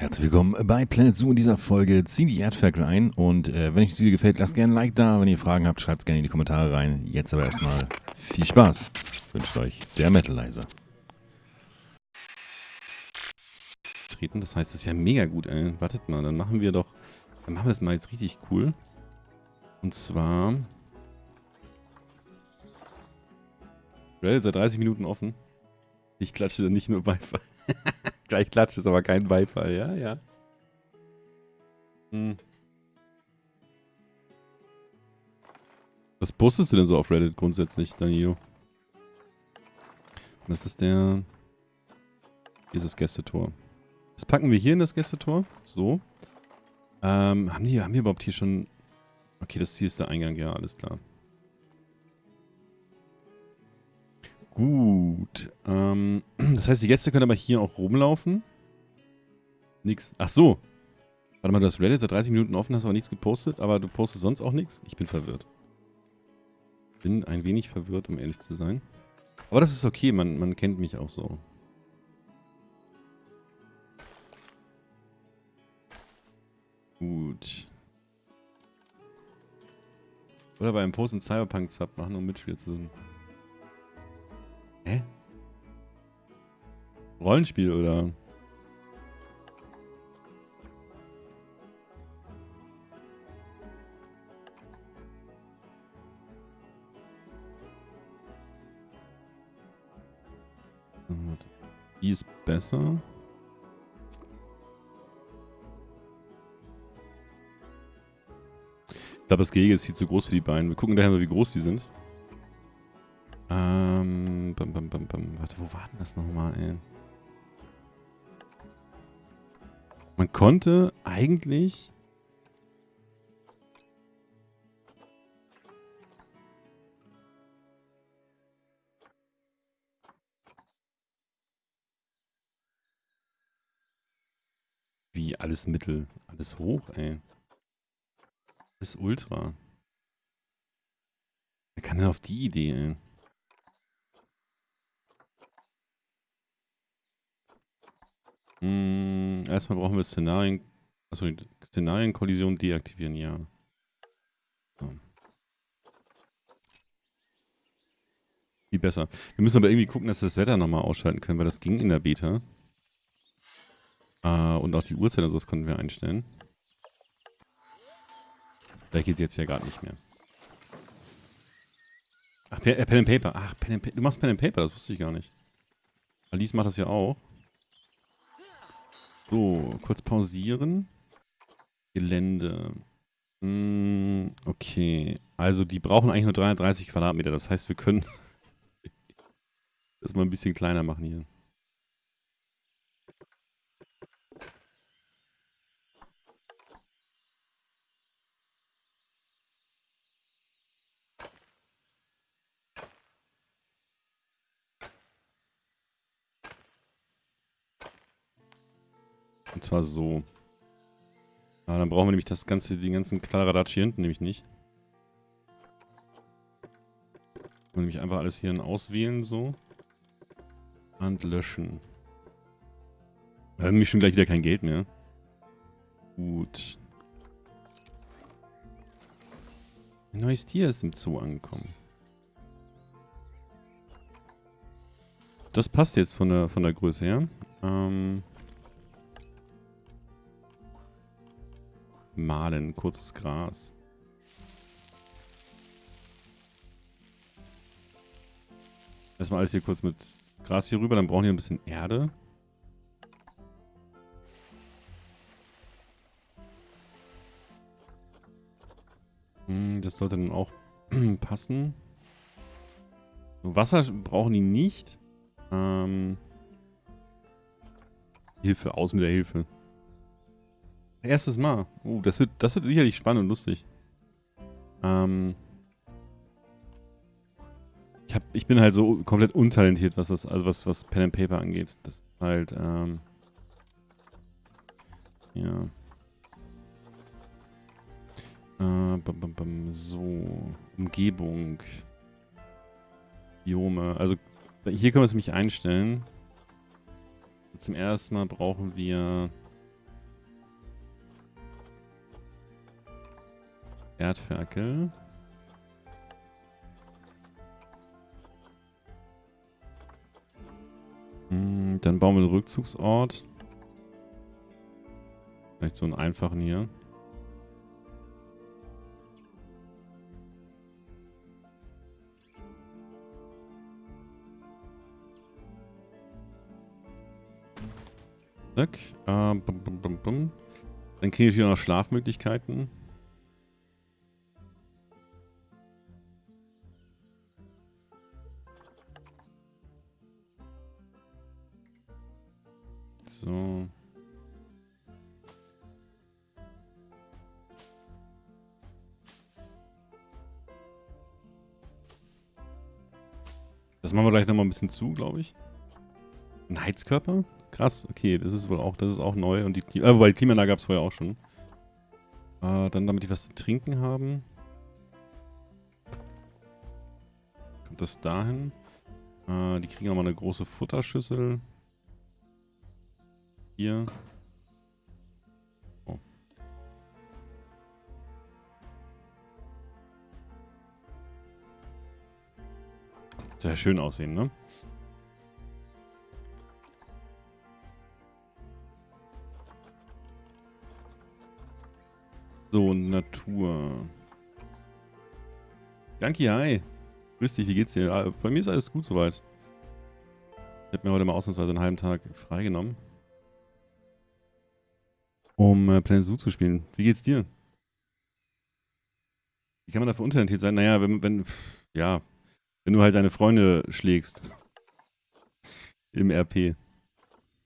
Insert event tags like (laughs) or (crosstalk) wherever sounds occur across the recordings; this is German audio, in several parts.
Herzlich willkommen bei Planet Zoo in dieser Folge. Zieh die Erdferkel ein und äh, wenn euch das Video gefällt, lasst gerne ein Like da. Wenn ihr Fragen habt, schreibt es gerne in die Kommentare rein. Jetzt aber erstmal viel Spaß. Wünscht euch der Metalizer. Treten, das heißt, das ist ja mega gut, ey. Wartet mal, dann machen wir doch, dann machen wir das mal jetzt richtig cool. Und zwar Reddit seit 30 Minuten offen. Ich klatsche dann nicht nur Beifall. (laughs) Gleich klatscht es aber kein Beifall, ja, ja. Hm. Was postest du denn so auf Reddit grundsätzlich, Danilo? Was ist der... Hier ist das Gästetor. Das packen wir hier in das Gästetor. So. Ähm, haben die, haben wir überhaupt hier schon... Okay, das hier ist der Eingang, ja, alles klar. Gut. Ähm, (clears throat) das heißt, die Gäste können aber hier auch rumlaufen. Nix. Ach so. Warte mal, du hast Reddit seit 30 Minuten offen, hast aber nichts gepostet, aber du postest sonst auch nichts? Ich bin verwirrt. Bin ein wenig verwirrt, um ehrlich zu sein. Aber das ist okay, man, man kennt mich auch so. Gut. Oder bei einem Post einen Cyberpunk-Sub machen, um Mitspiel zu sein. Hä? Rollenspiel oder? Die ist besser. Ich glaube, das Gehege ist viel zu groß für die Beine. Wir gucken daher mal, wie groß die sind. Wo war denn das nochmal, ey? Man konnte eigentlich... Wie, alles Mittel? Alles hoch, ey. Alles Ultra. Wer kann denn auf die Idee, ey? Hm, erstmal brauchen wir Szenarien. Achso, Szenarienkollision deaktivieren, ja. So. Viel besser. Wir müssen aber irgendwie gucken, dass wir das Wetter nochmal ausschalten können, weil das ging in der Beta. Äh, und auch die Uhrzeit und sowas konnten wir einstellen. Da geht es jetzt ja gerade nicht mehr. Ach, Pen, äh, Pen and Paper. Ach, Pen and, du machst Pen and Paper, das wusste ich gar nicht. Alice macht das ja auch. So, kurz pausieren. Gelände. Hm, okay. Also die brauchen eigentlich nur 330 Quadratmeter. Das heißt, wir können (laughs) das mal ein bisschen kleiner machen hier. Und zwar so. Ah, dann brauchen wir nämlich das ganze, den ganzen Kladderadatsch hier hinten nämlich nicht. Und nämlich einfach alles hier auswählen so. Und löschen. Wir haben nämlich schon gleich wieder kein Geld mehr. Gut. Ein neues Tier ist im Zoo angekommen. Das passt jetzt von der, von der Größe her. Ähm... Malen, kurzes Gras. Erstmal alles hier kurz mit Gras hier rüber, dann brauchen wir ein bisschen Erde. Hm, das sollte dann auch (clears throat) passen. Wasser brauchen die nicht. Ähm, Hilfe, aus mit der Hilfe. Erstes Mal. Uh, das wird, das wird sicherlich spannend und lustig. Ähm. Ich, hab, ich bin halt so komplett untalentiert, was das, also was, was Pen and Paper angeht. Das ist halt, ähm. Ja. Äh, bam, bam, bam, so. Umgebung. Biome. Also, hier können wir es nämlich einstellen. Zum ersten Mal brauchen wir Erdferkel. Hm, dann bauen wir einen Rückzugsort. Vielleicht so einen einfachen hier. Zack. Äh, bum, bum, bum. Dann kriege ich hier noch Schlafmöglichkeiten. Das machen wir gleich nochmal ein bisschen zu, glaube ich. Ein Heizkörper? Krass, okay, das ist wohl auch, das ist auch neu. Und die, äh, wobei die Klimaanlage gab es vorher auch schon. Äh, dann, damit die was zu trinken haben. Kommt das dahin? Äh, die kriegen nochmal eine große Futterschüssel. Hier. Sehr schön aussehen, ne? So, Natur. Danke, hi. Grüß dich, wie geht's dir? Ah, bei mir ist alles gut soweit. Ich habe mir heute mal ausnahmsweise einen halben Tag freigenommen. Um äh, Planet Zoo zu spielen. Wie geht's dir? Wie kann man da veruntalentiert sein? Naja, wenn, wenn, ja, wenn du halt deine Freunde schlägst. Im RP.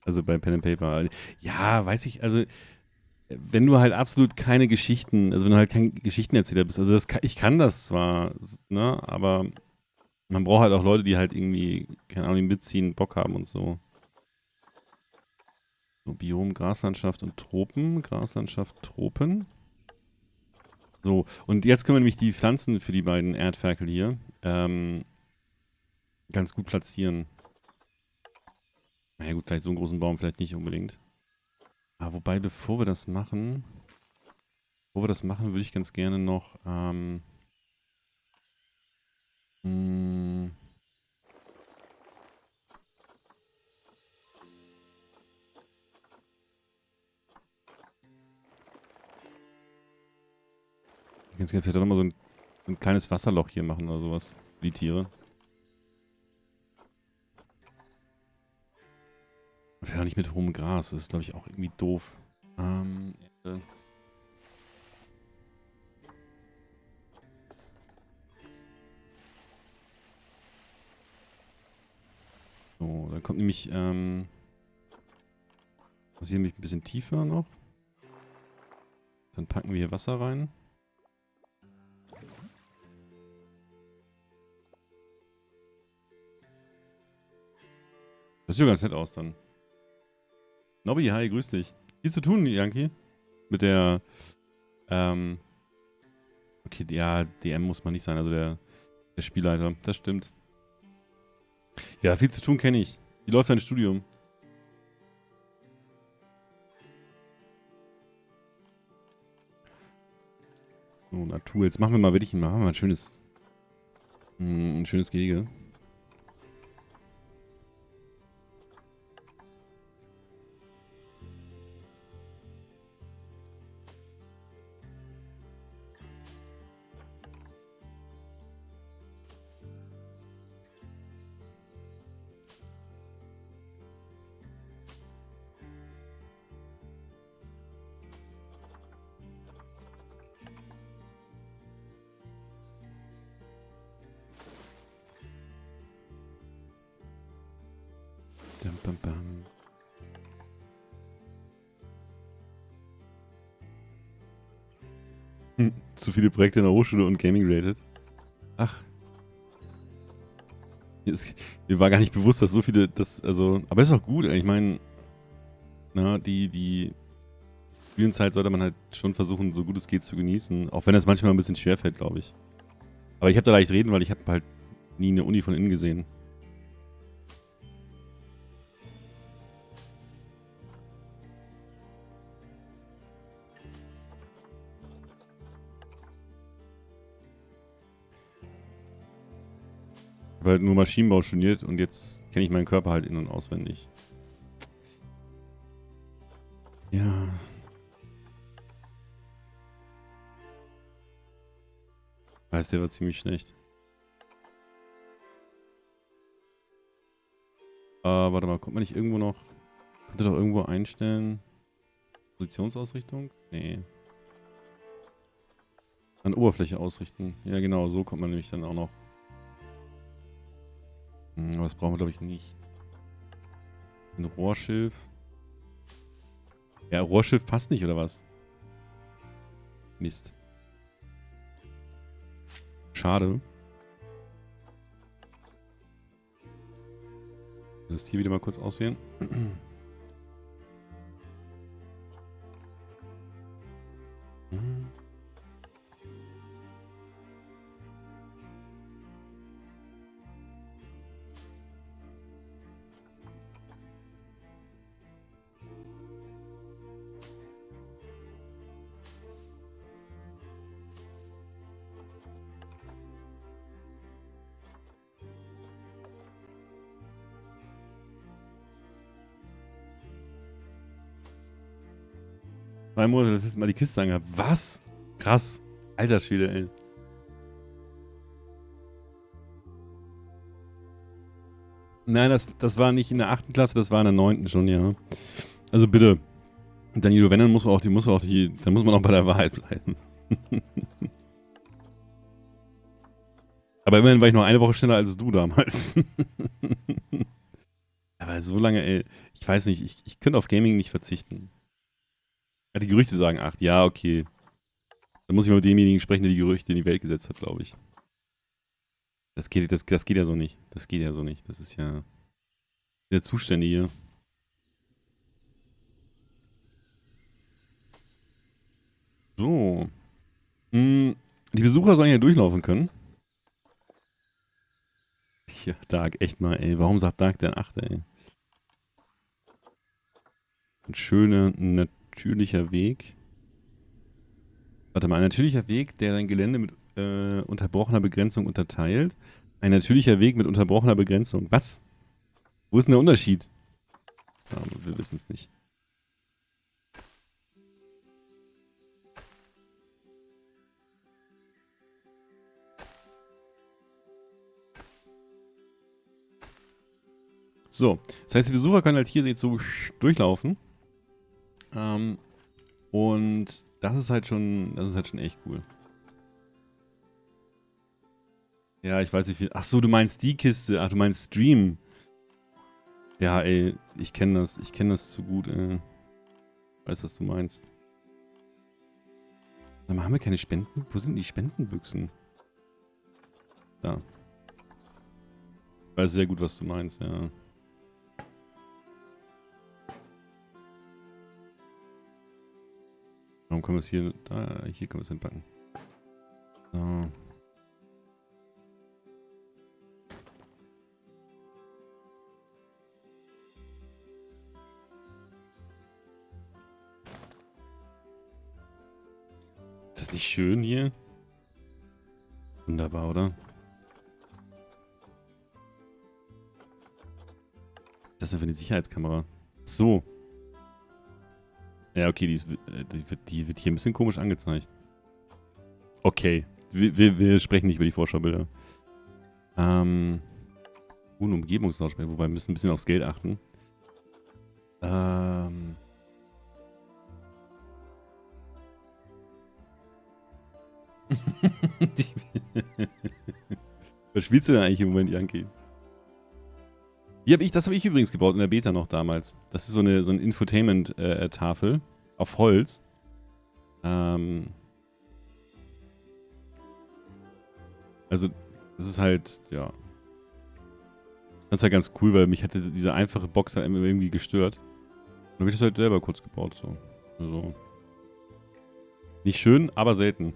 Also bei Pen and Paper. Ja, weiß ich, also wenn du halt absolut keine Geschichten, also wenn du halt kein Geschichtenerzähler bist, also das, ich kann das zwar, ne, aber man braucht halt auch Leute, die halt irgendwie, keine Ahnung, mitziehen, Bock haben und so. So, Biom, Graslandschaft und Tropen. Graslandschaft, Tropen. So, und jetzt können wir nämlich die Pflanzen für die beiden Erdferkel hier ähm, ganz gut platzieren. Na ja gut, vielleicht so einen großen Baum vielleicht nicht unbedingt. Ah, wobei, bevor wir das machen, bevor wir das machen, würde ich ganz gerne noch, ähm, mh, hm, ganz gerne vielleicht nochmal so ein, ein kleines Wasserloch hier machen oder sowas für die Tiere. Vielleicht nicht mit hohem Gras. Das ist, glaube ich, auch irgendwie doof. Ähm, äh. So, dann kommt nämlich, ähm, was hier nämlich ein bisschen tiefer noch. Dann packen wir hier Wasser rein. Das sieht ganz nett aus dann. Nobby, hi, grüß dich. Viel zu tun, Yankee. Mit der, ähm, okay, ja, DM muss man nicht sein, also der, der Spielleiter, das stimmt. Ja, viel zu tun kenne ich. Wie läuft dein Studium? So, Natur. Jetzt machen wir mal wirklich machen wir mal ein schönes, hm, ein schönes Gehege. Bam, bam. Hm, zu viele Projekte in der Hochschule und Gaming related. Ach. mir war gar nicht bewusst, dass so viele, das, also, aber ist auch gut, ich meine, na, die, die Spielenzeit sollte man halt schon versuchen, so gut es geht zu genießen, auch wenn es manchmal ein bisschen schwerfällt, glaube ich. Aber ich habe da leicht reden, weil ich habe halt nie eine Uni von innen gesehen. Habe halt nur Maschinenbau studiert und jetzt kenne ich meinen Körper halt in- und auswendig. Ja. Weiß, der war ziemlich schlecht. Äh, warte mal, kommt man nicht irgendwo noch... Könnte doch irgendwo einstellen... Positionsausrichtung? Nee. An Oberfläche ausrichten. Ja genau, so kommt man nämlich dann auch noch. Hm, aber das brauchen wir glaube ich nicht. Ein Rohrschiff. Ja, Rohrschiff passt nicht, oder was? Mist. Schade. Das hier wieder mal kurz auswählen. (clears throat) Zwei Monate das letzte Mal die Kiste angehabt. Was? Krass. Alter Schwede, ey. Nein, das, das war nicht in der 8. Klasse, das war in der 9. schon, ja. Also bitte. Danilo, wenn, dann muss auch die, muss auch die, dann muss man auch bei der Wahrheit bleiben. (laughs) Aber immerhin war ich noch eine Woche schneller als du damals. (laughs) Aber so lange, ey, ich weiß nicht, ich, ich könnte auf Gaming nicht verzichten. Ja, die Gerüchte sagen 8, ja, okay. Dann muss ich mal mit demjenigen sprechen, der die Gerüchte in die Welt gesetzt hat, glaube ich. Das geht, das, das geht ja so nicht. Das geht ja so nicht. Das ist ja der Zustände hier. So. Hm, die Besucher sollen hier durchlaufen können. Ja, Dark, echt mal, ey. Warum sagt Dark denn 8, ey? Ein schöner, natürlicher Weg. Warte mal, ein natürlicher Weg, der dein Gelände mit äh, unterbrochener Begrenzung unterteilt. Ein natürlicher Weg mit unterbrochener Begrenzung. Was? Wo ist denn der Unterschied? Ja, wir wissen es nicht. So, das heißt, die Besucher können halt hier jetzt so durchlaufen. Ähm, und das ist halt schon, das ist halt schon echt cool. Ja, ich weiß nicht viel. Ach so, du meinst die Kiste. Ach, du meinst Stream. Ja, ey, ich kenne das. Ich kenne das zu gut, ey. Weiß, was du meinst. Aber haben wir keine Spenden? Wo sind die Spendenbüchsen? Da. Ich weiß sehr gut, was du meinst, ja. Warum können wir es hier... Da, hier können wir es hinpacken. So. Ist das nicht schön hier? Wunderbar, oder? Das ist für eine Sicherheitskamera? So. Ja, okay, die, ist, äh, die, wird, die wird hier ein bisschen komisch angezeigt. Okay. Wir, wir, wir sprechen nicht über die Vorschaubilder. Ähm. Uh, ein Umgebungslautsprecher, wobei wir müssen ein bisschen aufs Geld achten. Ähm. (laughs) (laughs) Was spielst du denn eigentlich im Moment, Yankee? Die hab ich, das habe ich übrigens gebaut in der Beta noch damals. Das ist so eine, so eine Infotainment-Tafel auf Holz. Ähm also, das ist halt, ja. Das ist halt ganz cool, weil mich hatte diese einfache Box halt irgendwie gestört. Dann habe ich das halt selber kurz gebaut, so. Also. Nicht schön, aber selten.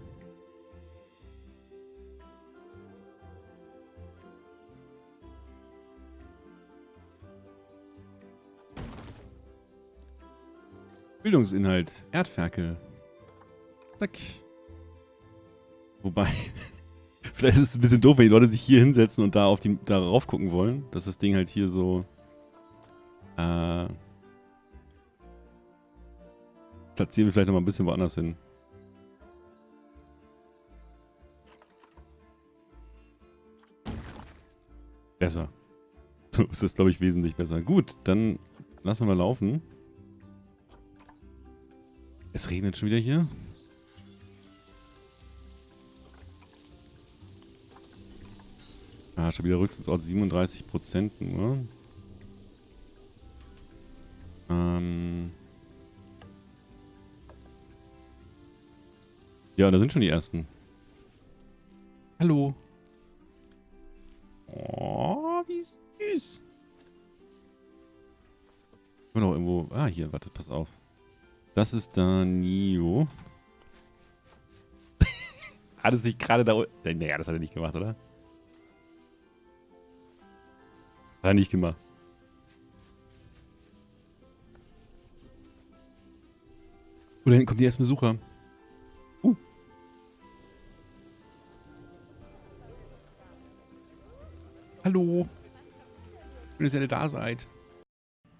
Bildungsinhalt. Erdferkel. Zack. Wobei, (laughs) Vielleicht ist es ein bisschen doof, wenn die Leute sich hier hinsetzen und da auf die, darauf gucken wollen, dass das Ding halt hier so. Äh, platzieren wir vielleicht nochmal ein bisschen woanders hin. Besser. (laughs) So ist das, glaube ich, wesentlich besser. Gut, dann lassen wir laufen. Es regnet schon wieder hier. Ah, schon wieder Rückzugsort 37% nur. Ähm. Ja, da sind schon die ersten. Hallo. Oh, wie süß. Ich bin noch irgendwo. Ah, hier, warte, pass auf. Das ist Danio. (laughs) hat es sich gerade da unten. Naja, das hat er nicht gemacht, oder? Hat er nicht gemacht. Oh, da hinten kommt die ersten Besucher. Uh. Hallo. Schön, dass ihr alle da seid.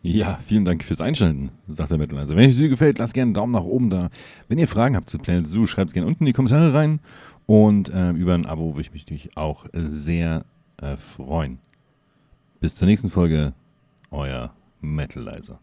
Ja, vielen Dank fürs Einschalten, sagt der Metal. Also, wenn euch das Video gefällt, lasst gerne einen Daumen nach oben da. Wenn ihr Fragen habt zu Planet Zoo, schreibt es gerne unten in die Kommentare rein. Und äh, über ein Abo würde ich mich natürlich auch sehr äh, freuen. Bis zur nächsten Folge, euer Metalizer.